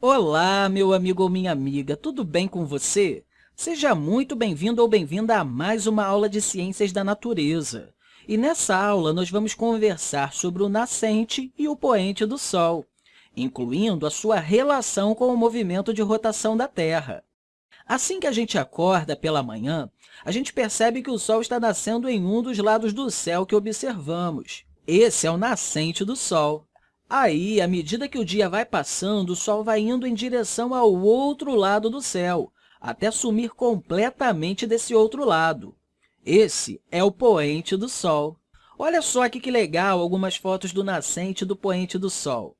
Olá, meu amigo ou minha amiga, tudo bem com você? Seja muito bem-vindo ou bem-vinda a mais uma aula de Ciências da Natureza. E nessa aula, nós vamos conversar sobre o nascente e o poente do Sol, incluindo a sua relação com o movimento de rotação da Terra. Assim que a gente acorda pela manhã, a gente percebe que o Sol está nascendo em um dos lados do céu que observamos. Esse é o nascente do Sol. Aí, à medida que o dia vai passando, o Sol vai indo em direção ao outro lado do céu, até sumir completamente desse outro lado. Esse é o poente do Sol. Olha só aqui que legal algumas fotos do nascente do poente do Sol.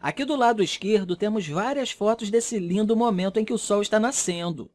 Aqui do lado esquerdo, temos várias fotos desse lindo momento em que o Sol está nascendo.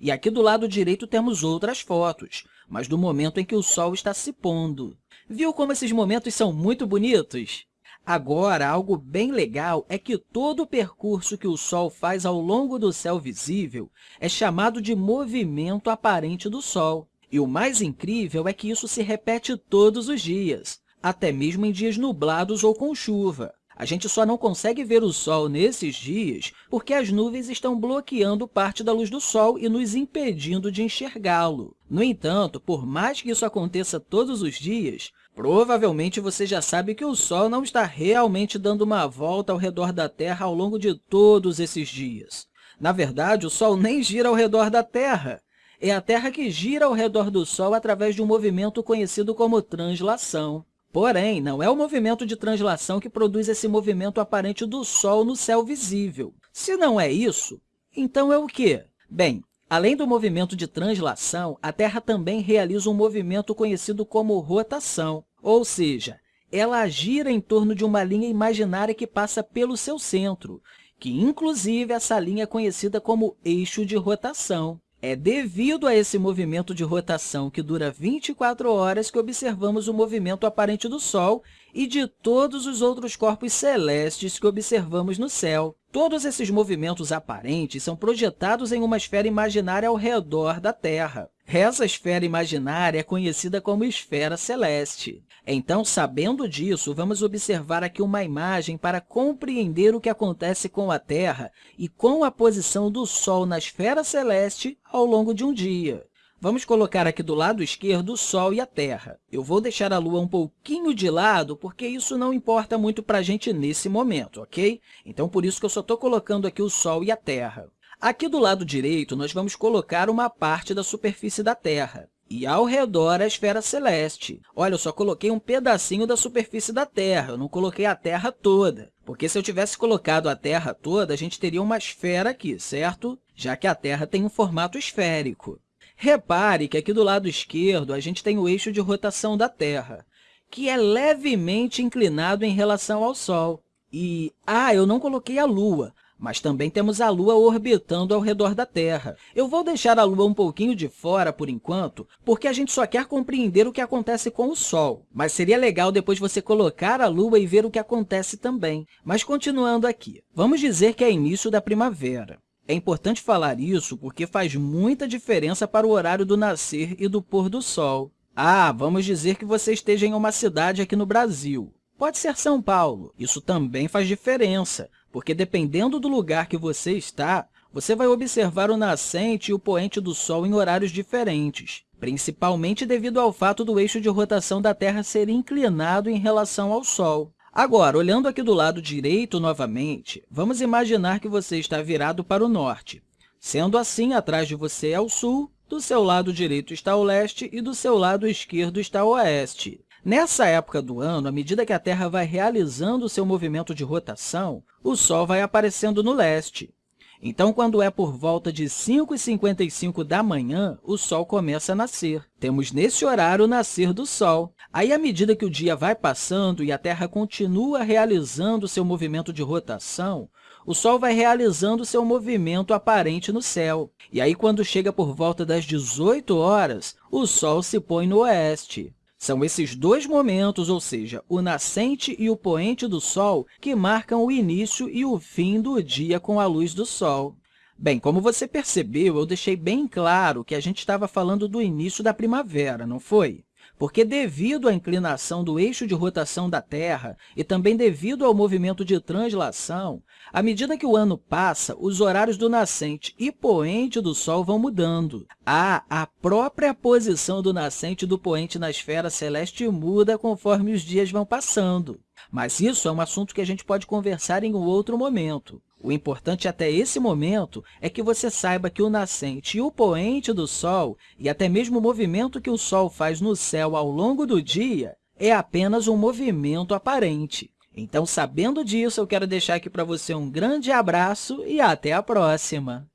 E aqui do lado direito temos outras fotos, mas do momento em que o Sol está se pondo. Viu como esses momentos são muito bonitos? Agora, algo bem legal é que todo o percurso que o Sol faz ao longo do céu visível é chamado de movimento aparente do Sol. E o mais incrível é que isso se repete todos os dias, até mesmo em dias nublados ou com chuva. A gente só não consegue ver o Sol nesses dias porque as nuvens estão bloqueando parte da luz do Sol e nos impedindo de enxergá-lo. No entanto, por mais que isso aconteça todos os dias, Provavelmente você já sabe que o Sol não está realmente dando uma volta ao redor da Terra ao longo de todos esses dias. Na verdade, o Sol nem gira ao redor da Terra. É a Terra que gira ao redor do Sol através de um movimento conhecido como translação. Porém, não é o movimento de translação que produz esse movimento aparente do Sol no céu visível. Se não é isso, então é o quê? Bem, Além do movimento de translação, a Terra também realiza um movimento conhecido como rotação, ou seja, ela gira em torno de uma linha imaginária que passa pelo seu centro, que, inclusive, essa linha é conhecida como eixo de rotação. É devido a esse movimento de rotação que dura 24 horas que observamos o movimento aparente do Sol e de todos os outros corpos celestes que observamos no céu. Todos esses movimentos aparentes são projetados em uma esfera imaginária ao redor da Terra. Essa esfera imaginária é conhecida como esfera celeste. Então, sabendo disso, vamos observar aqui uma imagem para compreender o que acontece com a Terra e com a posição do Sol na esfera celeste ao longo de um dia. Vamos colocar aqui do lado esquerdo o Sol e a Terra. Eu vou deixar a Lua um pouquinho de lado, porque isso não importa muito para a gente nesse momento, ok? Então, por isso que eu só estou colocando aqui o Sol e a Terra. Aqui do lado direito, nós vamos colocar uma parte da superfície da Terra e ao redor a esfera celeste. Olha, eu só coloquei um pedacinho da superfície da Terra, eu não coloquei a Terra toda. Porque se eu tivesse colocado a Terra toda, a gente teria uma esfera aqui, certo? Já que a Terra tem um formato esférico. Repare que aqui do lado esquerdo a gente tem o eixo de rotação da Terra, que é levemente inclinado em relação ao Sol. E, ah, eu não coloquei a Lua, mas também temos a Lua orbitando ao redor da Terra. Eu vou deixar a Lua um pouquinho de fora por enquanto, porque a gente só quer compreender o que acontece com o Sol. Mas seria legal depois você colocar a Lua e ver o que acontece também. Mas continuando aqui, vamos dizer que é início da primavera. É importante falar isso porque faz muita diferença para o horário do nascer e do pôr do sol. Ah, vamos dizer que você esteja em uma cidade aqui no Brasil. Pode ser São Paulo. Isso também faz diferença, porque dependendo do lugar que você está, você vai observar o nascente e o poente do Sol em horários diferentes, principalmente devido ao fato do eixo de rotação da Terra ser inclinado em relação ao Sol. Agora, olhando aqui do lado direito novamente, vamos imaginar que você está virado para o norte. Sendo assim, atrás de você é o sul, do seu lado direito está o leste e do seu lado esquerdo está o oeste. Nessa época do ano, à medida que a Terra vai realizando seu movimento de rotação, o Sol vai aparecendo no leste. Então, quando é por volta de 5h55 da manhã, o Sol começa a nascer. Temos nesse horário o nascer do Sol. Aí, à medida que o dia vai passando e a Terra continua realizando seu movimento de rotação, o Sol vai realizando seu movimento aparente no céu. E aí, quando chega por volta das 18 horas, o Sol se põe no oeste. São esses dois momentos, ou seja, o nascente e o poente do Sol, que marcam o início e o fim do dia com a luz do Sol. Bem, como você percebeu, eu deixei bem claro que a gente estava falando do início da primavera, não foi? Porque devido à inclinação do eixo de rotação da Terra e também devido ao movimento de translação, à medida que o ano passa, os horários do nascente e poente do Sol vão mudando. Ah, a própria posição do nascente e do poente na esfera celeste muda conforme os dias vão passando. Mas isso é um assunto que a gente pode conversar em um outro momento. O importante até esse momento é que você saiba que o nascente e o poente do Sol, e até mesmo o movimento que o Sol faz no céu ao longo do dia, é apenas um movimento aparente. Então, sabendo disso, eu quero deixar aqui para você um grande abraço e até a próxima!